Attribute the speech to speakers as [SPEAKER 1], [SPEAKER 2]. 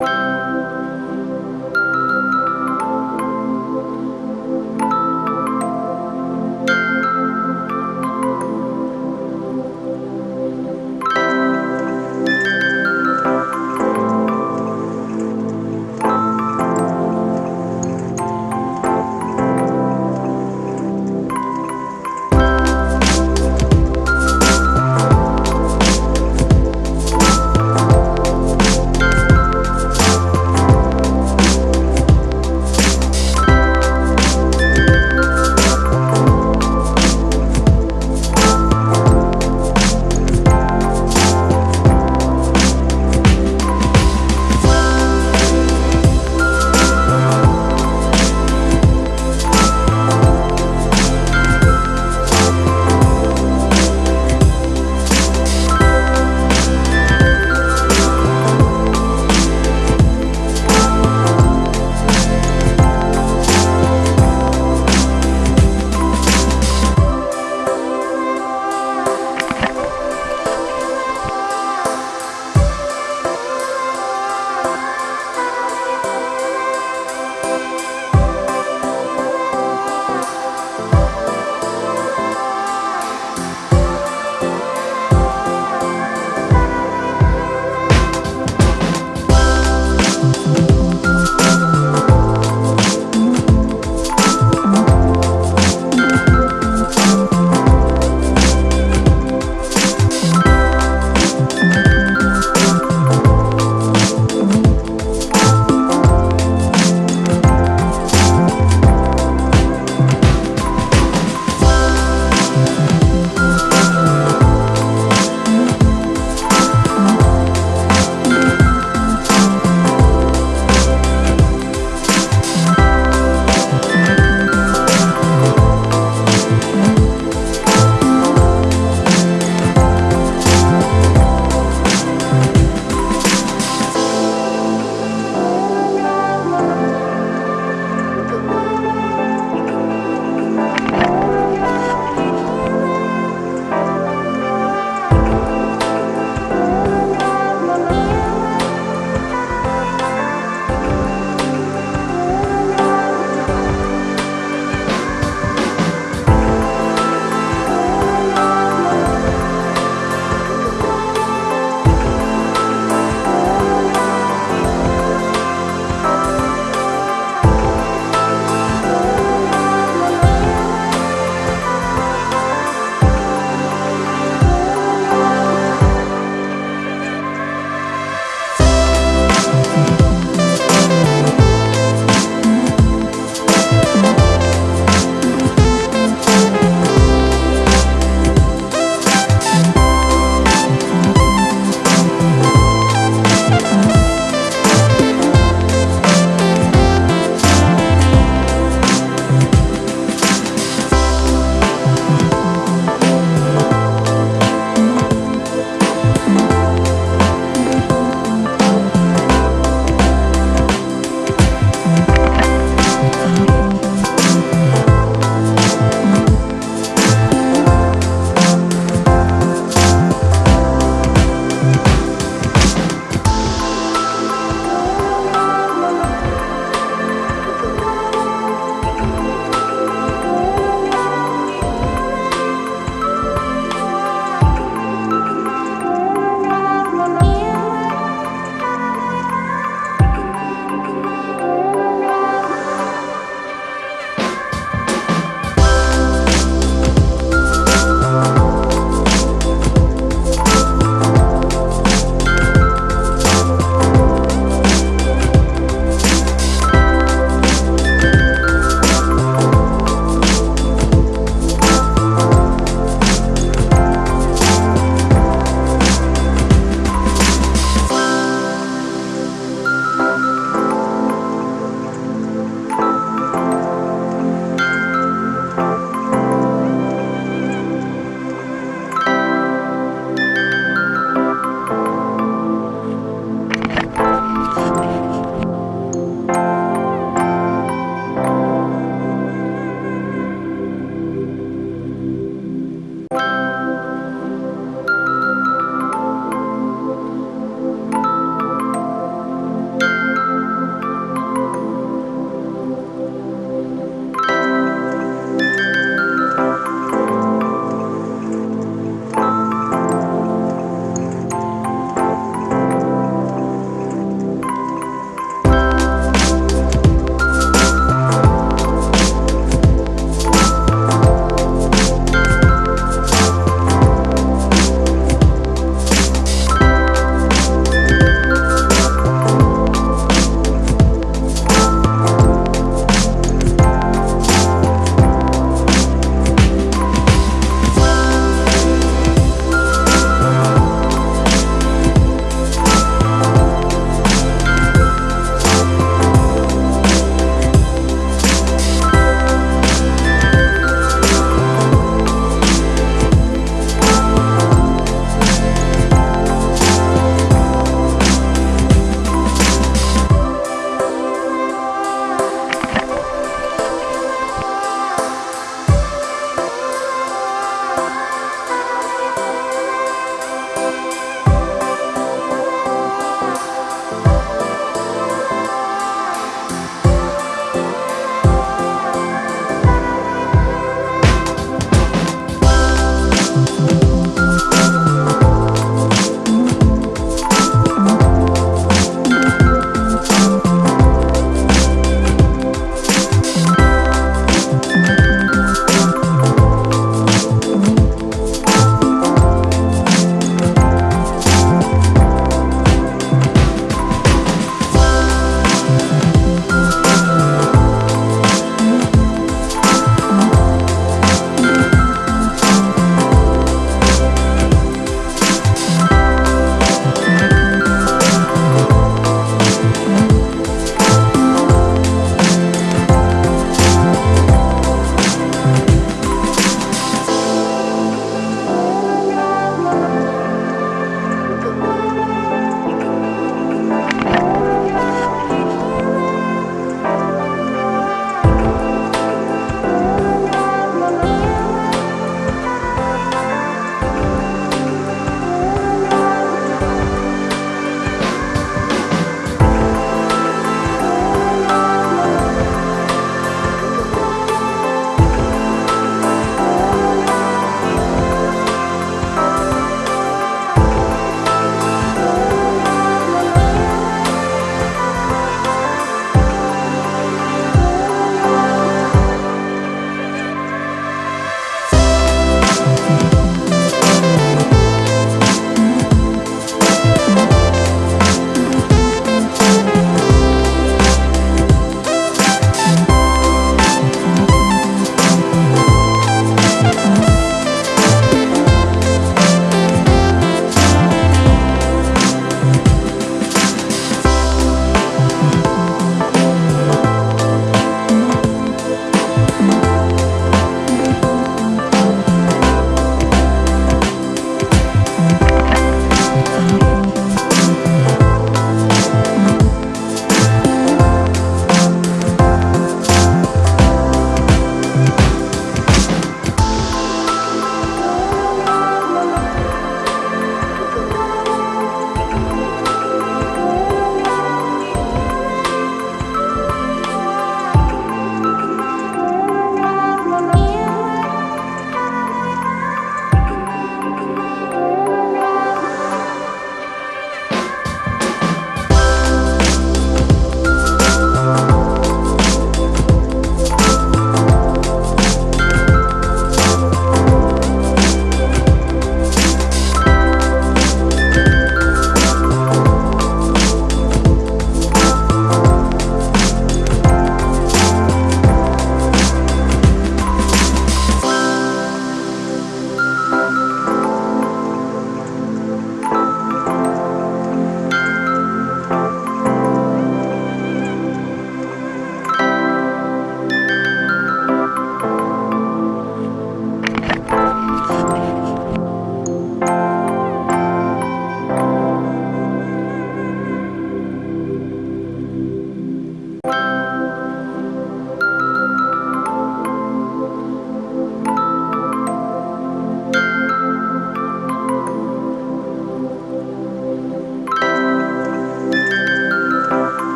[SPEAKER 1] you